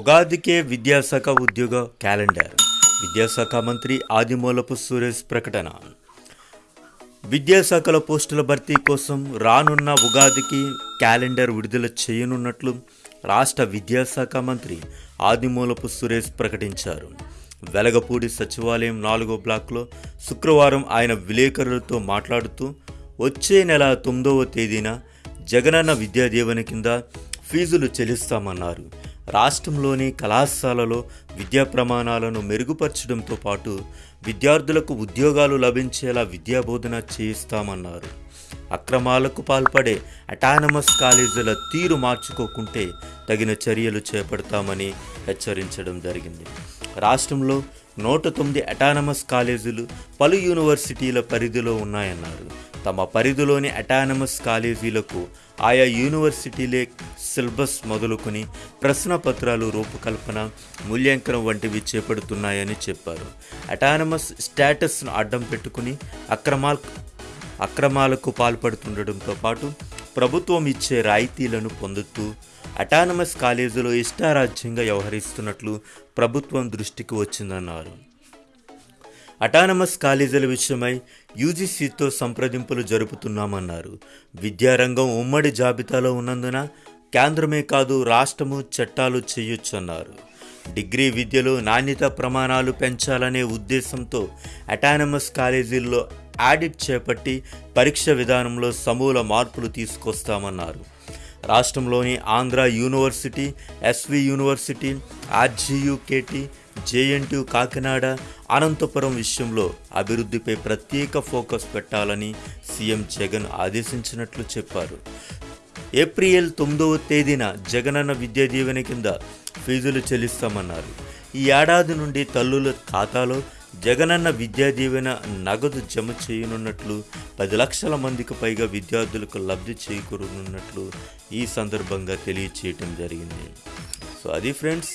ఉగాదికే విద్యాశాఖ ఉద్యోగ క్యాలెండర్. విద్యాశాఖ మంత్రి ఆదిమూలపు సురేష్ ప్రకటన. విద్యాశాఖల పోస్టుల భర్తీ కోసం రానున్న ఉగాదికి క్యాలెండర్ విడుదల చేయనున్నట్లు రాష్ట్ర విద్యాశాఖ మంత్రి ఆదిమూలపు సురేష్ ప్రకటించారు. వెలగపూడి సచివాలయం నాలుగో బ్లాక్లో శుక్రవారం ఆయన విలేకరులతో మాట్లాడుతూ వచ్చే నెల తొమ్మిదవ తేదీన జగనన్న విద్యాదీవెన కింద ఫీజులు చెల్లిస్తామన్నారు. రాష్ట్రంలోని కళాశాలలో విద్యా ప్రమాణాలను మెరుగుపరచడంతో పాటు విద్యార్థులకు ఉద్యోగాలు లభించేలా విద్యాబోధన చేయిస్తామన్నారు. అక్రమాలకు పాల్పడే అటానమస్ కాలేజీల తీరు మార్చుకోకుంటే తగిన చర్యలు చేపడతామని హెచ్చరించడం జరిగింది. రాష్ట్రంలో నూట తొమ్మిది అటానమస్ కాలేజీలు పలు యూనివర్సిటీల పరిధిలో ఉన్నాయన్నారు. తమ పరిధిలోని అటానమస్ కాలేజీలకు ఆయా యూనివర్సిటీలే సిలబస్ మొదలుకొని ప్రశ్న పత్రాలు రూపకల్పన మూల్యాంకనం వంటివి చేపడుతున్నాయని చెప్పారు. అటానమస్ స్టేటస్ను అడ్డం పెట్టుకుని అక్రమాల అక్రమాలకు పాల్పడుతుండటంతో పాటు ప్రభుత్వం ఇచ్చే రాయితీలను పొందుతూ అటానమస్ కాలేజీలో ఇష్టారాజ్యంగా వ్యవహరిస్తున్నట్లు ప్రభుత్వం దృష్టికి వచ్చిందన్నారు. అటానమస్ కాలేజీల విషయమై యూజీసీతో సంప్రదింపులు జరుపుతున్నామన్నారు. విద్యారంగం ఉమ్మడి జాబితాలో ఉన్నందున కేంద్రమే కాదు రాష్ట్రము చట్టాలు చేయొచ్చన్నారు డిగ్రీ విద్యలో నాణ్యత ప్రమాణాలు పెంచాలనే ఉద్దేశంతో అటానమస్ కాలేజీల్లో ఆడిట్ చేపట్టి పరీక్ష విధానంలో సమూల మార్పులు తీసుకొస్తామన్నారు. రాష్ట్రంలోని Andhra university SV university RGUKT JNT Kakinada Anantapuram విషయంలో అభివృద్ధిపై ప్రత్యేక ఫోకస్ పెట్టాలని సీఎం జగన్ ఆదేశించినట్లు చెప్పారు. ఏప్రిల్ తొమ్మిదవ తేదీన జగనన్న విద్యా దీవెన కింద ఫీజులు చెల్లిస్తామన్నారు. ఈ ఏడాది నుండి తల్లుల ఖాతాలో జగనన్న విద్యా దీవెన నగదు జమ చేయనున్నట్లు పది లక్షల మందికి పైగా విద్యార్థులకు లబ్ధి చేకూరనున్నట్లు ఈ సందర్భంగా తెలియచేయటం జరిగింది. సో అది ఫ్రెండ్స్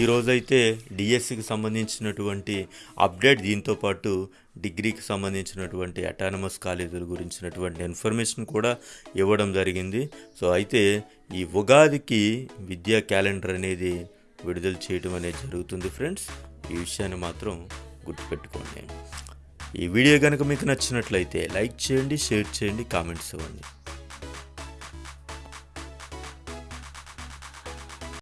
ఈరోజైతే డిఎస్సికి సంబంధించినటువంటి అప్డేట్ దీంతో పాటు డిగ్రీకి సంబంధించినటువంటి అటానమస్ కాలేజీల గురించినటువంటి ఇన్ఫర్మేషన్ కూడా ఇవ్వడం జరిగింది. సో అయితే ఈ ఉగాదికి విద్యా క్యాలెండర్ అనేది విడుదల చేయడం అనేది జరుగుతుంది ఫ్రెండ్స్. ఈ విషయాన్ని మాత్రం గుర్తుపెట్టుకోండి. ఈ వీడియో కనుక మీకు నచ్చినట్లయితే లైక్ చేయండి షేర్ చేయండి కామెంట్స్ ఇవ్వండి.